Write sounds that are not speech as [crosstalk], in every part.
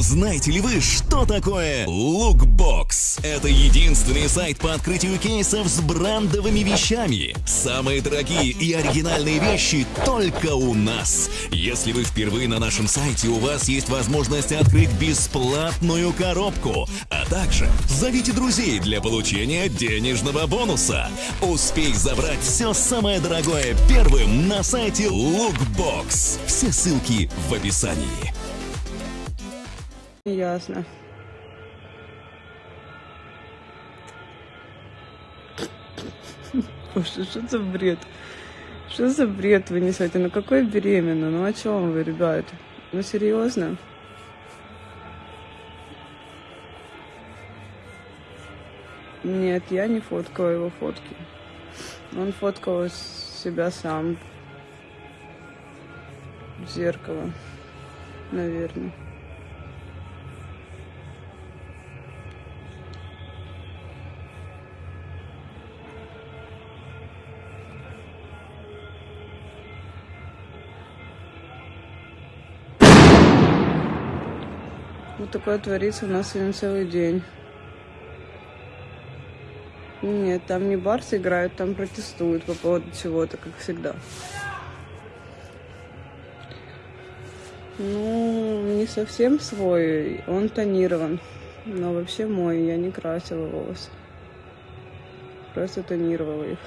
Знаете ли вы, что такое Lookbox? Это единственный сайт по открытию кейсов с брендовыми вещами. Самые дорогие и оригинальные вещи только у нас. Если вы впервые на нашем сайте, у вас есть возможность открыть бесплатную коробку, а также зовите друзей для получения денежного бонуса. Успей забрать все самое дорогое первым на сайте Lookbox. Все ссылки в описании. Ясно. [laughs] Боже, что за бред? Что за бред вы несете? Ну какой беременна? Ну о чем вы, ребят? Ну серьезно? Нет, я не фоткала его фотки. Он фоткал себя сам в зеркало, наверное. Вот такое творится у нас сегодня целый день. Нет, там не барсы играют, там протестуют по поводу чего-то, как всегда. Ну, не совсем свой, он тонирован. Но вообще мой, я не красила волосы. Просто тонировала их.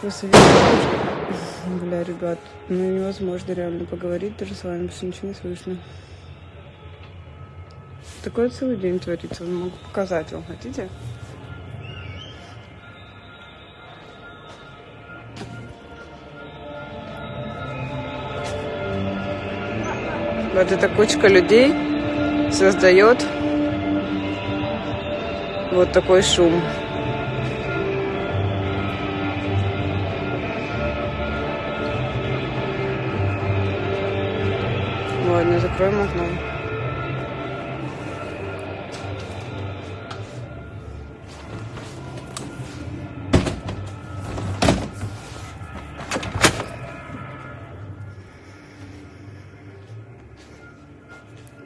Просто Бля, ребят, ну невозможно реально поговорить даже с вами, потому что ничего не слышно. Такой целый день творится, могу показать вам, хотите? Вот эта кучка людей создает вот такой шум. Закроем окно.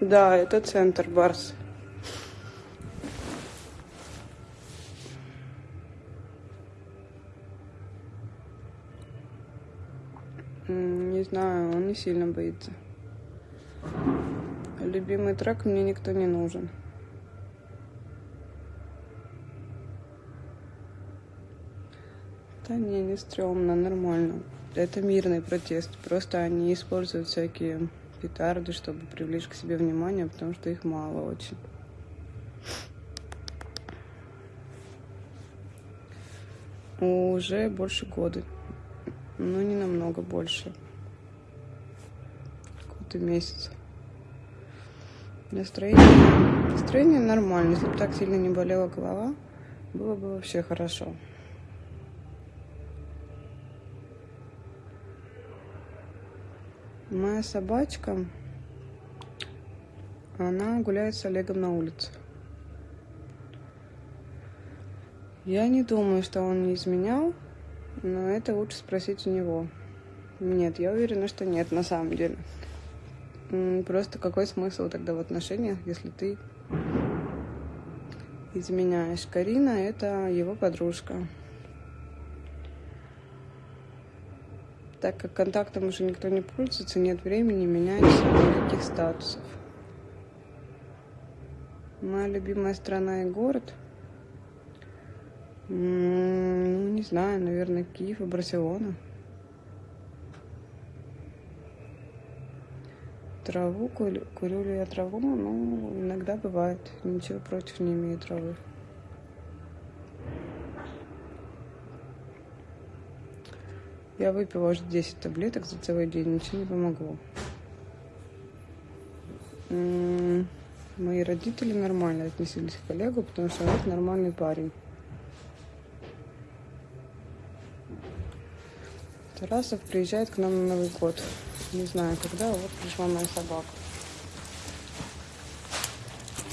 Да, это центр Барс. Не знаю, он не сильно боится. Любимый трек мне никто не нужен. Да не, не стрёмно, нормально. Это мирный протест. Просто они используют всякие петарды, чтобы привлечь к себе внимание, потому что их мало очень. Уже больше года. Ну, не намного больше. И месяц. Настроение, настроение нормально. Если бы так сильно не болела голова, было бы вообще хорошо. Моя собачка, она гуляет с Олегом на улице. Я не думаю, что он не изменял, но это лучше спросить у него. Нет, я уверена, что нет, на самом деле. Просто какой смысл тогда в отношениях, если ты изменяешь? Карина — это его подружка. Так как контактом уже никто не пользуется, нет времени менять никаких статусов. Моя любимая страна и город? Ну, не знаю, наверное, Киев и Барселона. Траву курю, курю ли я траву? Ну, иногда бывает. Ничего против не имею травы. Я выпила уже 10 таблеток за целый день, ничего не помогло. Мои родители нормально отнеслись к Олегу, потому что он нормальный парень. Тарасов приезжает к нам на Новый год не знаю когда, вот пришла моя собака.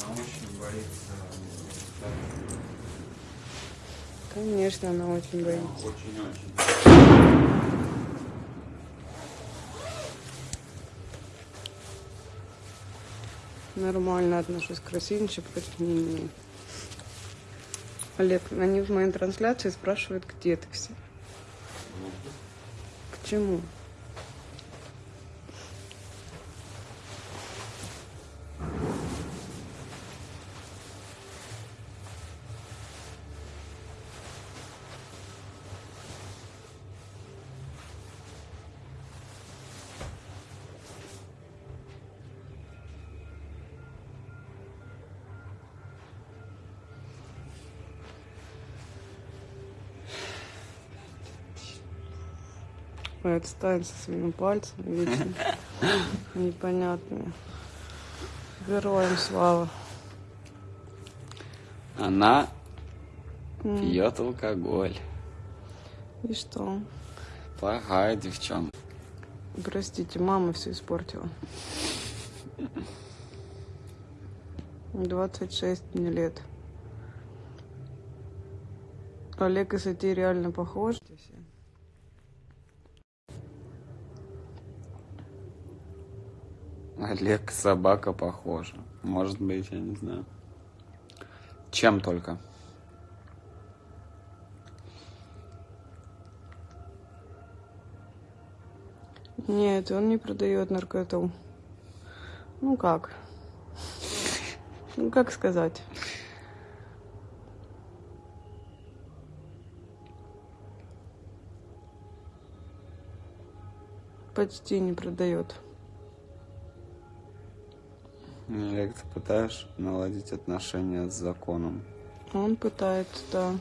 Она очень боится. Конечно, она очень боится. Очень-очень. Нормально отношусь к России, ничего против не. Олег, они в моей трансляции спрашивают, где ты все. К чему? Отстань со своими пальцами вечно [laughs] непонятными. Героям слава. Она М, пьет алкоголь. И что? Плохая девчонка. Простите, мама все испортила. 26 мне лет. Олег и Сати реально похожи. Олег собака похожа. Может быть, я не знаю. Чем только. Нет, он не продает наркоту. Ну как? Ну как сказать? Почти не продает. Олег, ты пытаешь наладить отношения с законом? Он пытается, да.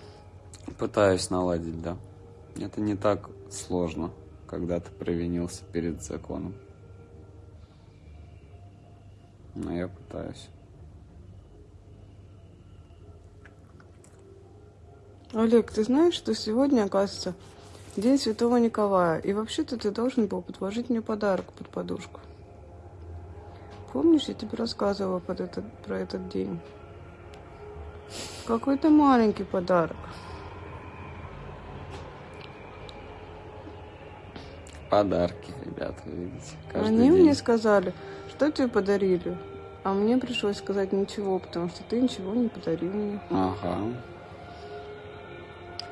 Пытаюсь наладить, да. Это не так сложно, когда ты провинился перед законом. Но я пытаюсь. Олег, ты знаешь, что сегодня, оказывается, День Святого Николая. И вообще-то ты должен был подложить мне подарок под подушку. Помнишь, я тебе рассказывала под этот, про этот день? Какой-то маленький подарок. Подарки, ребята, видите. Каждый Они день. мне сказали, что тебе подарили. А мне пришлось сказать ничего, потому что ты ничего не подарил мне. Ага.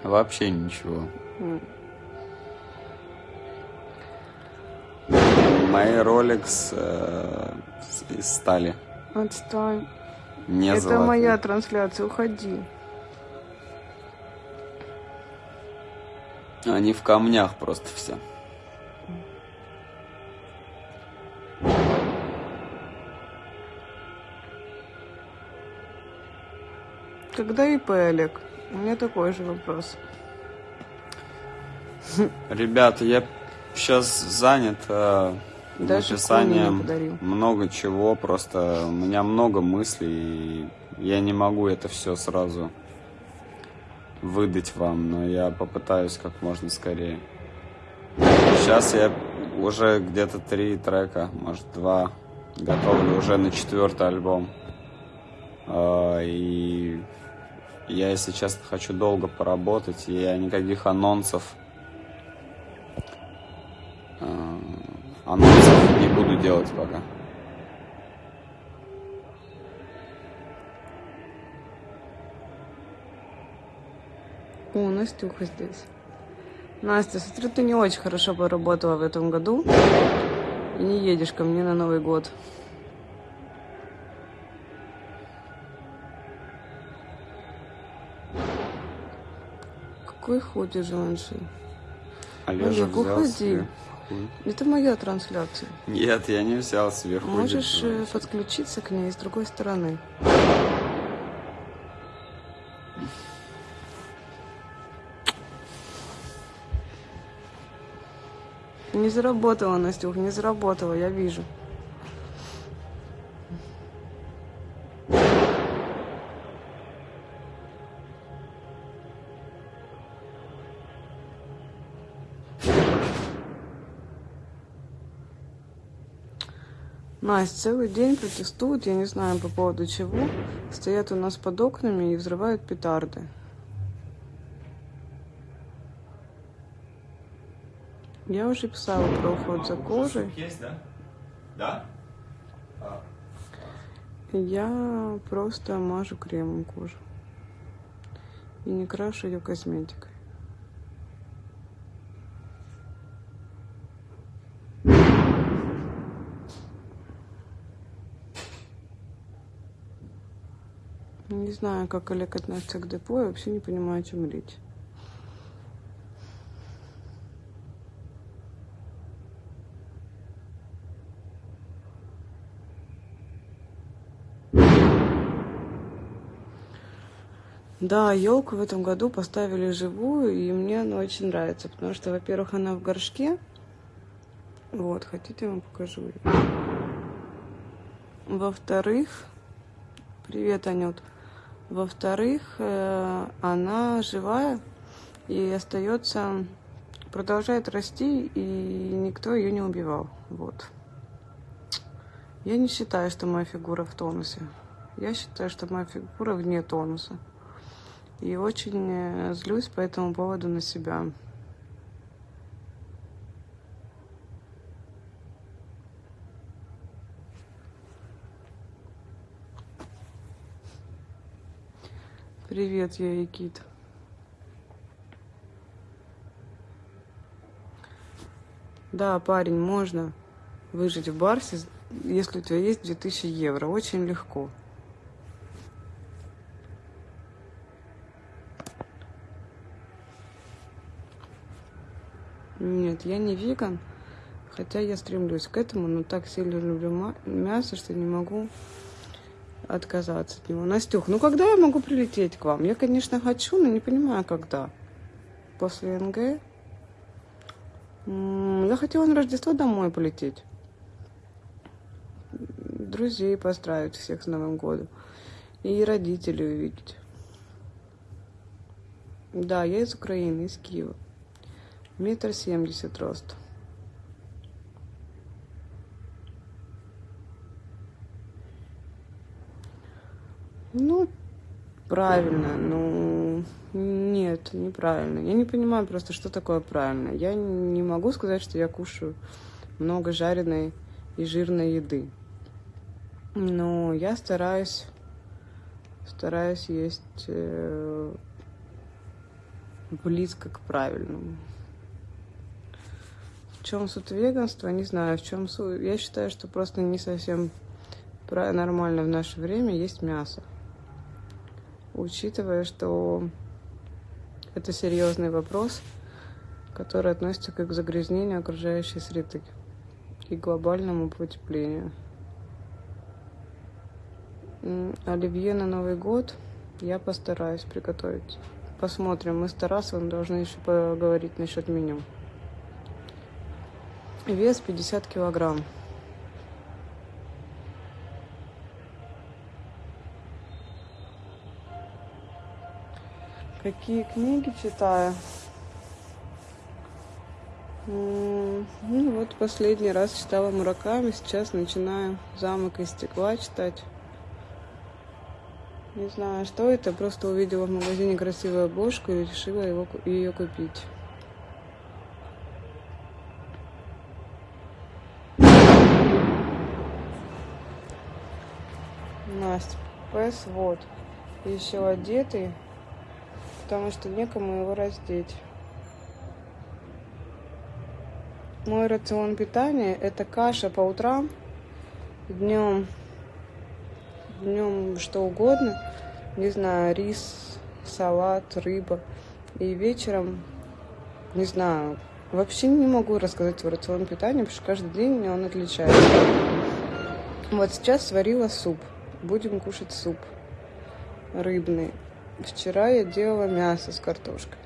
Вообще ничего. М. Мои Rolex э, из стали. Отстань. Не Это золотые. моя трансляция, уходи. Они в камнях просто все. Когда ИП, Олег? У меня такой же вопрос. Ребята, я сейчас занят э, Даже написанием много чего. Просто у меня много мыслей, и я не могу это все сразу выдать вам, но я попытаюсь как можно скорее. Сейчас я уже где-то три трека, может два, готовлю уже на четвертый альбом. А, И я, если честно, хочу долго поработать, и я никаких анонсов анонсов не буду делать пока. О, Настюха здесь. Настя, смотрю, ты не очень хорошо поработала в этом году. И не едешь ко мне на Новый год. Какой ходишь, Жанши? Олежа Олег, уходи. себе хуй. Это моя трансляция. Нет, я не взял сверху. Можешь э, подключиться к ней с другой стороны. Не заработала, Настюх, не заработала, я вижу. Настя, целый день протестуют, я не знаю по поводу чего. Стоят у нас под окнами и взрывают петарды. Я уже писала про уход за кожей. Есть, да? Да? Я просто мажу кремом кожу. И не крашу ее косметикой. Не знаю, как Олег относится к депо, я вообще не понимаю, о чем речь. Да, елку в этом году поставили живую, и мне она очень нравится, потому что, во-первых, она в горшке. Вот, хотите, я вам покажу. Во-вторых, привет, Анют. Во-вторых, э, она живая и остается, продолжает расти, и никто ее не убивал. Вот. Я не считаю, что моя фигура в тонусе. Я считаю, что моя фигура вне тонуса. И очень э, злюсь по этому поводу на себя. Привет, я Якит. Да, парень, можно выжить в Барсе, если у тебя есть 2000 евро. Очень легко. Нет, я не веган, хотя я стремлюсь к этому, но так сильно люблю мясо, что не могу отказаться от него. Настюх, ну когда я могу прилететь к вам? Я, конечно, хочу, но не понимаю, когда. После НГ? Я хотела на Рождество домой полететь. Друзей поздравить всех с Новым годом. И родителей увидеть. Да, я из Украины, из Киева. Метр семьдесят рост. Ну, правильно, ну, нет, неправильно. Я не понимаю просто, что такое правильно. Я не могу сказать, что я кушаю много жареной и жирной еды. Но я стараюсь, стараюсь есть э, близко к правильному. В чем суть веганства, не знаю. В чем суть. Я считаю, что просто не совсем нормально в наше время есть мясо. Учитывая, что это серьезный вопрос, который относится к загрязнению окружающей среды и глобальному потеплению. Оливье на Новый год я постараюсь приготовить. Посмотрим. Мы с Тарасовым должны еще поговорить насчет меню. Вес 50 килограмм. Какие книги читаю? Ну вот последний раз читала Мураками, сейчас начинаю «Замок из стекла» читать. Не знаю, что это, просто увидела в магазине красивую обложку и решила его, ее купить. Настя, пес вот, еще одетый, потому что некому его раздеть. Мой рацион питания это каша по утрам, днем, днем что угодно, не знаю, рис, салат, рыба. И вечером, не знаю, вообще не могу рассказать о рацион питания, потому что каждый день он отличается. Вот сейчас сварила суп будем кушать суп рыбный. Вчера я делала мясо с картошкой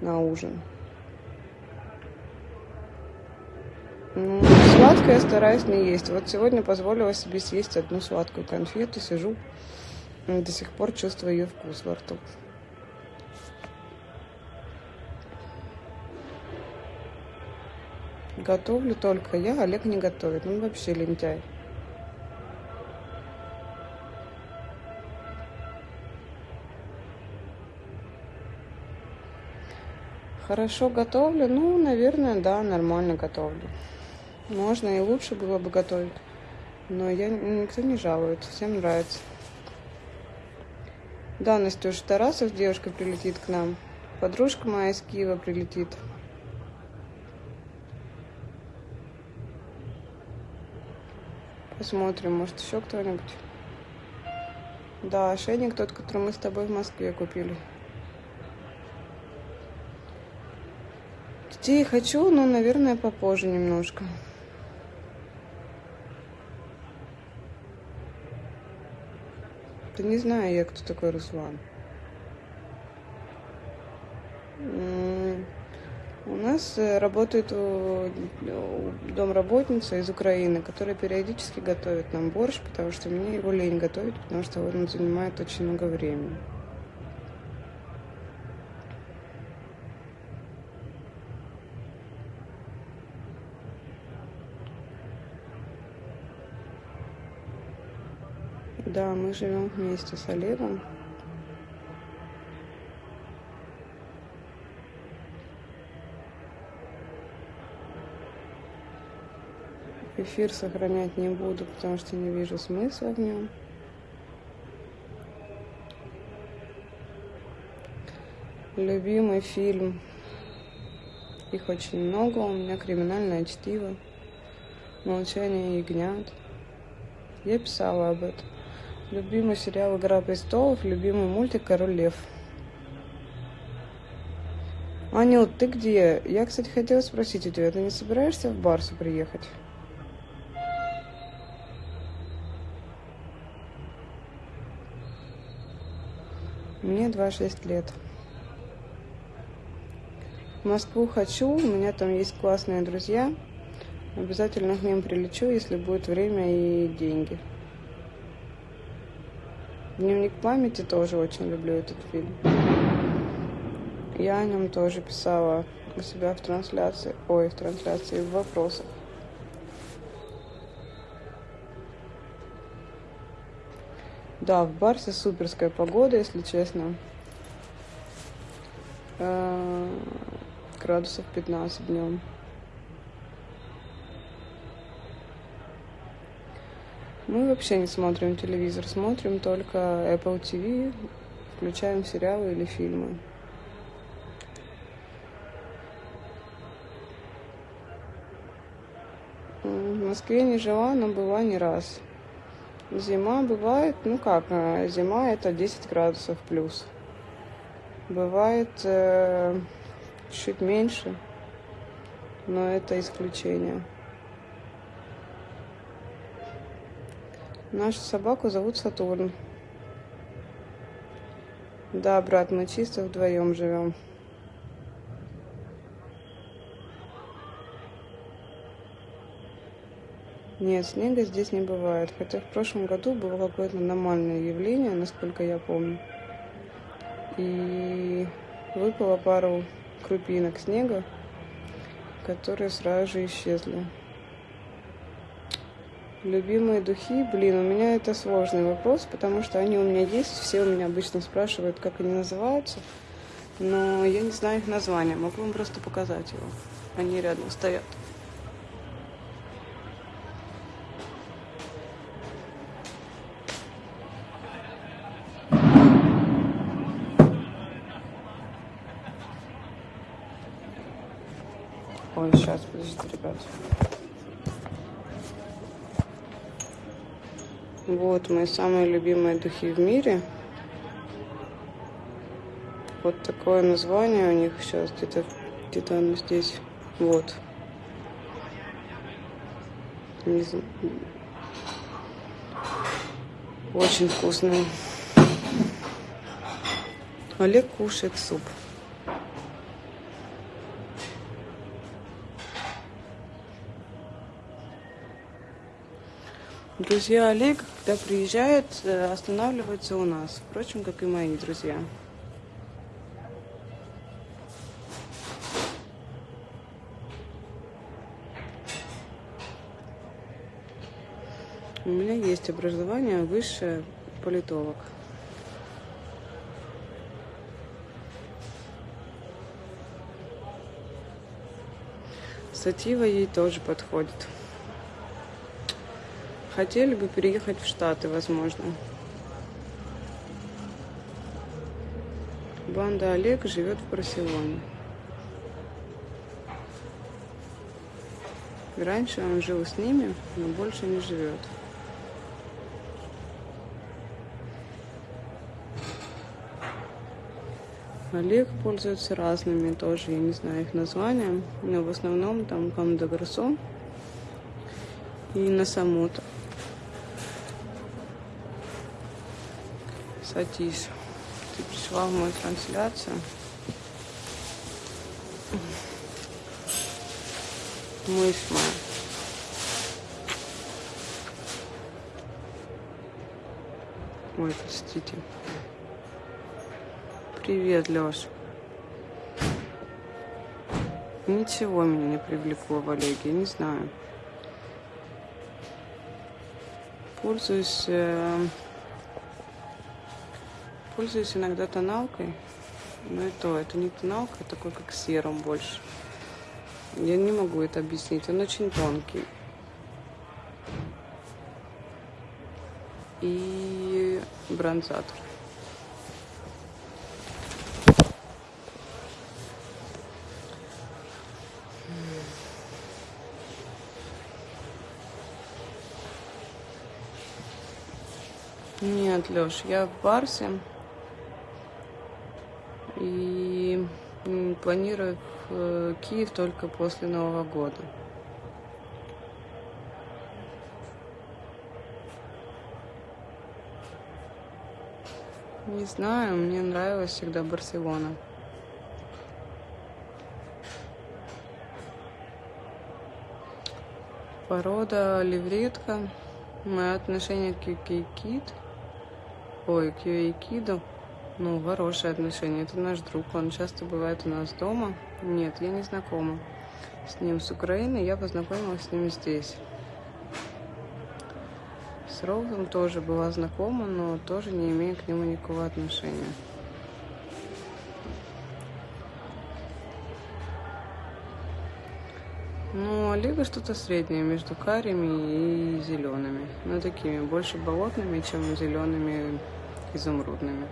на ужин. Ну, сладкое стараюсь не есть. Вот сегодня позволила себе съесть одну сладкую конфету. Сижу, до сих пор чувствую ее вкус во рту. Готовлю только я, Олег не готовит. Он вообще лентяй. Хорошо готовлю? Ну, наверное, да, нормально готовлю. Можно и лучше было бы готовить. Но я, никто не жалует, всем нравится. Да, Настюша Тарасов, девушка, прилетит к нам. Подружка моя из Киева прилетит. Посмотрим, может еще кто-нибудь. Да, ошейник тот, который мы с тобой в Москве купили. Детей хочу, но, наверное, попозже немножко. Да не знаю я, кто такой Руслан. У нас э, работает домработница из Украины, которая периодически готовит нам борщ, потому что мне его лень готовить, потому что он занимает очень много времени. Да, мы живем вместе с Олегом. Эфир сохранять не буду, потому что не вижу смысла в нем. Любимый фильм. Их очень много. У меня криминальное чтиво. Молчание ягнят. Я писала об этом. Любимый сериал «Игра престолов», любимый мультик «Король лев». Анют, ты где? Я, кстати, хотела спросить у тебя, ты не собираешься в Барсу приехать? Мне 26 лет. В Москву хочу, у меня там есть классные друзья. Обязательно к ним прилечу, если будет время и деньги. Дневник памяти тоже очень люблю этот фильм. Я о нем тоже писала у себя в трансляции, ой, в трансляции, в вопросах. Да, в Барсе суперская погода, если честно. Э, градусов 15 днем. Мы вообще не смотрим телевизор, смотрим только Apple TV, включаем сериалы или фильмы. В Москве не жила, но была не раз. Зима бывает, ну как, э, зима это 10 градусов плюс. Бывает э, чуть меньше, но это исключение. Нашу собаку зовут Сатурн. Да, брат, мы чисто вдвоем живем. Нет, снега здесь не бывает. Хотя в прошлом году было какое-то аномальное явление, насколько я помню. И выпало пару крупинок снега, которые сразу же исчезли. Любимые духи, блин, у меня это сложный вопрос, потому что они у меня есть, все у меня обычно спрашивают, как они называются, но я не знаю их названия, могу вам просто показать его. Они рядом стоят. Ой, сейчас, подождите, ребят. Вот мои самые любимые духи в мире. Вот такое название у них сейчас где-то где-то оно здесь. Вот. Не знаю. Очень вкусный. Олег кушает суп. Друзья Олега, когда приезжают, э, останавливаются у нас. Впрочем, как и мои друзья. У меня есть образование высшее политолог. Сатива ей тоже подходит. Хотели бы переехать в Штаты, возможно. Банда Олег живет в Барселоне. Раньше он жил с ними, но больше не живет. Олег пользуется разными тоже, я не знаю их названия, но в основном там Кам де и Насамото. Сатиш, ты пришла в мою трансляцию. Мышь моя. Ой, простите. Привет, Лёш. Ничего меня не привлекло в Олеге, не знаю. Пользуюсь, э, пользуюсь иногда тоналкой, но и то, это не тоналка, а такой как серум больше. Я не могу это объяснить, он очень тонкий. И бронзатор. Нет, Леш, я в Барсе и планирую в э, Киев только после Нового года. Не знаю, мне нравилась всегда Барселона. Порода левретка. Мое отношение к Кейкит – Ой, к Юэйкиду. Ну, хорошие отношения. Это наш друг. Он часто бывает у нас дома. Нет, я не знакома с ним с Украины. Я познакомилась с ним здесь. С Роузом тоже была знакома, но тоже не имею к нему никакого отношения. Ну, Олега что-то среднее между карими и зелеными. Ну, такими, больше болотными, чем зелеными изумрудными.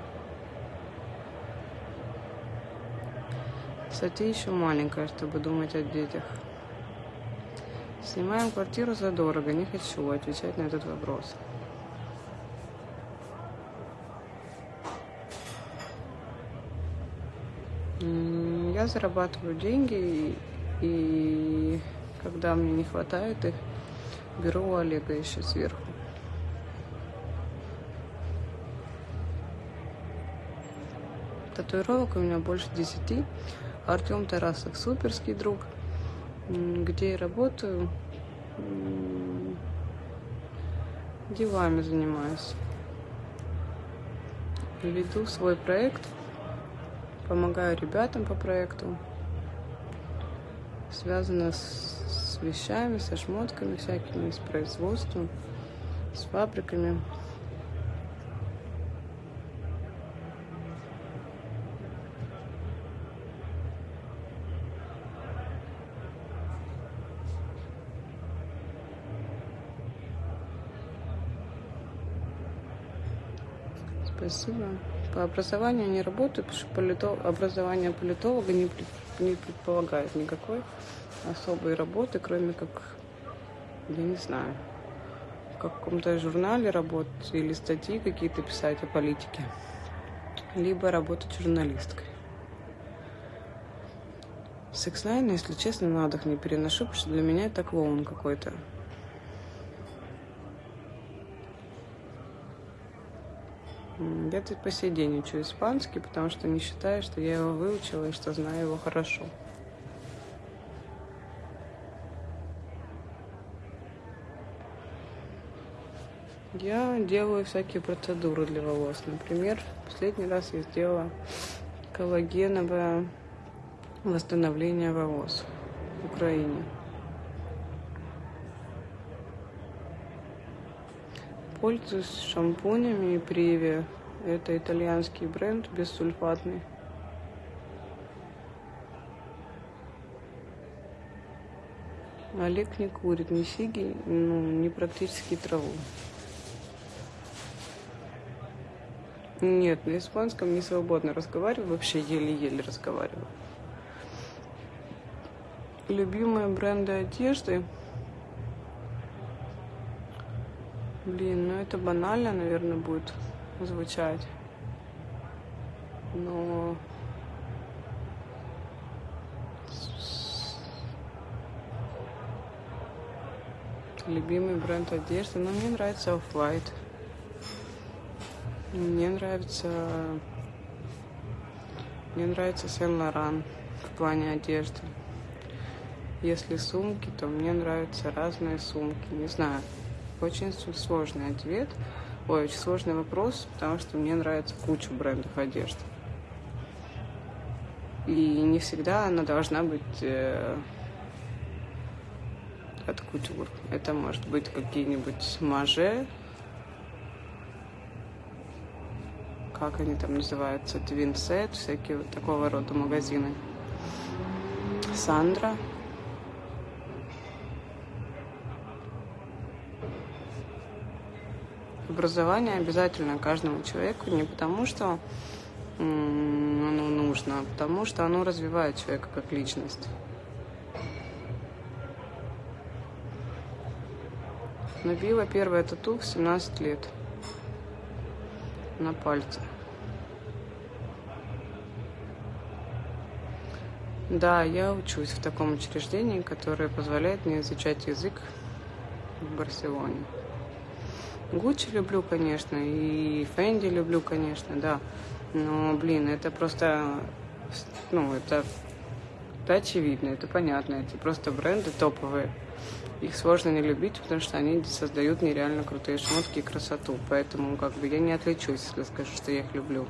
Кстати, еще маленькая, чтобы думать о детях. Снимаем квартиру задорого, не хочу отвечать на этот вопрос. Я зарабатываю деньги, и когда мне не хватает их, беру у Олега еще сверху. Татуировок у меня больше десяти. Артем Тарасов суперский друг. Где я работаю, делами занимаюсь. Веду свой проект, помогаю ребятам по проекту. Связано с, вещами, со шмотками всякими, с производством, с фабриками. Спасибо. По образованию не работаю, потому что политолог, образование политолога не, не предполагает никакой особой работы, кроме как, я не знаю, в каком-то журнале работать или статьи какие-то писать о политике, либо работать журналисткой. Секс если честно, на отдых не переношу, потому что для меня это клоун какой-то. Я тут по сей день учу испанский, потому что не считаю, что я его выучила и что знаю его хорошо. Я делаю всякие процедуры для волос. Например, последний раз я сделала коллагеновое восстановление волос в Украине. Пользуюсь шампунями и Приве. Это итальянский бренд, бессульфатный. Олег не курит ни сиги, ну, ни практически траву. Нет, на испанском не свободно разговариваю, вообще еле-еле разговариваю. Любимые бренды одежды. Блин, ну это банально, наверное, будет звучать. Но любимый бренд одежды, но мне нравится Off-White. Мне нравится... Мне нравится Сен-Лоран в плане одежды. Если сумки, то мне нравятся разные сумки. Не знаю, очень сложный ответ. Ой, очень сложный вопрос, потому что мне нравится куча брендов одежды. И не всегда она должна быть э, от кутюр. Это может быть какие-нибудь маже, как они там называются, Твинсет, всякие вот такого рода магазины. Сандра. Образование обязательно каждому человеку не потому, что оно нужно, а потому что оно развивает человека как личность. Набила первое тату в 17 лет на пальце. Да, я учусь в таком учреждении, которое позволяет мне изучать язык в Барселоне. Гуччи люблю, конечно, и Фэнди люблю, конечно, да. Но, блин, это просто, ну, это, это очевидно, это понятно. Это просто бренды топовые. Их сложно не любить, потому что они создают нереально крутые шмотки и красоту. Поэтому как бы я не отличусь, если скажу, что я их люблю.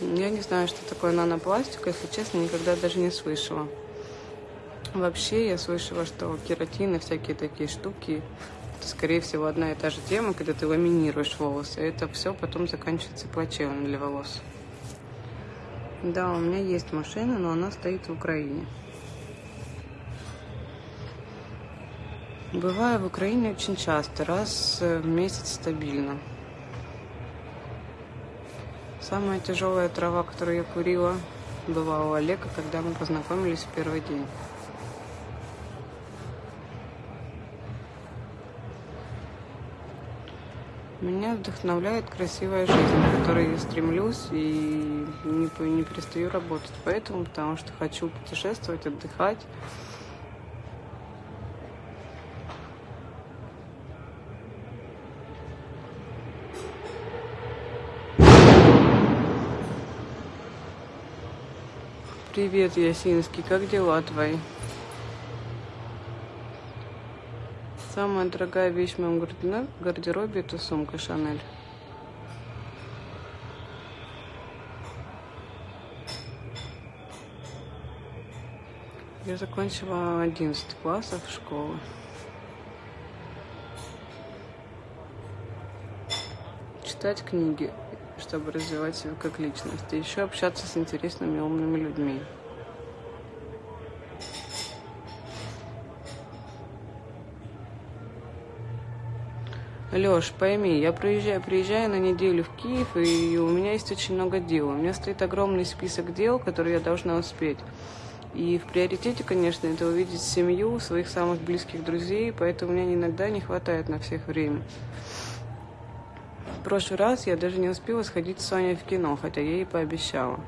Я не знаю, что такое нанопластик, если честно, никогда даже не слышала. Вообще я слышала, что кератин и всякие такие штуки это, скорее всего, одна и та же тема, когда ты ламинируешь волосы. Это все потом заканчивается плачевно для волос. Да, у меня есть машина, но она стоит в Украине. Бываю в Украине очень часто, раз в месяц стабильно. Самая тяжелая трава, которую я курила, была у Олега, когда мы познакомились в первый день. Меня вдохновляет красивая жизнь, к которой я стремлюсь и не, не перестаю работать. Поэтому, потому что хочу путешествовать, отдыхать. Привет, Ясинский, как дела твои? Самая дорогая вещь в моем гардеробе – это сумка Шанель. Я закончила 11 классов школы. Читать книги, чтобы развивать себя как личность. И еще общаться с интересными умными людьми. Леш, пойми, я приезжаю, приезжаю на неделю в Киев, и у меня есть очень много дел. У меня стоит огромный список дел, которые я должна успеть. И в приоритете, конечно, это увидеть семью, своих самых близких друзей, поэтому мне иногда не хватает на всех времени. Прошлый раз я даже не успела сходить с Соней в кино, хотя я ей пообещала.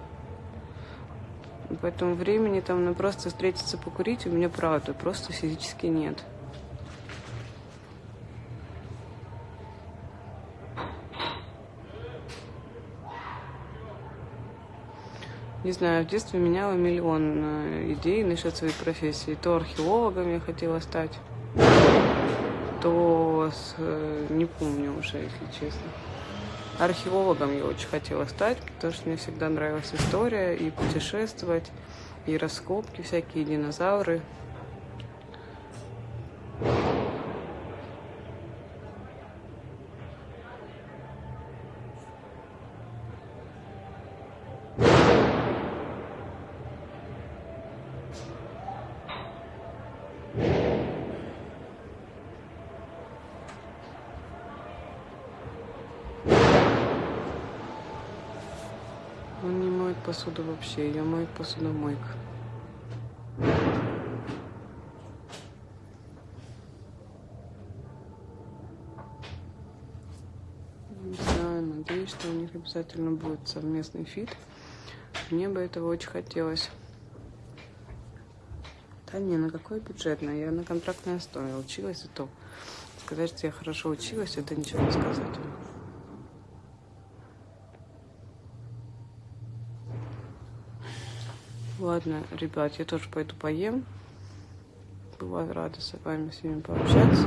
Поэтому времени там на просто встретиться покурить у меня правда просто физически нет. Не знаю, в детстве меняла миллион э, идей насчет своей профессии. То археологом я хотела стать, то с, э, не помню уже, если честно. Археологом я очень хотела стать, потому что мне всегда нравилась история и путешествовать, и раскопки, всякие динозавры. Он не моет посуду вообще, ее моет посудомойка. Не знаю, надеюсь, что у них обязательно будет совместный фит. Мне бы этого очень хотелось. Да не, на какой бюджетный? Я на контрактной основе училась, и то. Сказать, что я хорошо училась, это ничего не сказать. Ладно, ребят, я тоже пойду поем. Была рада с вами всеми пообщаться.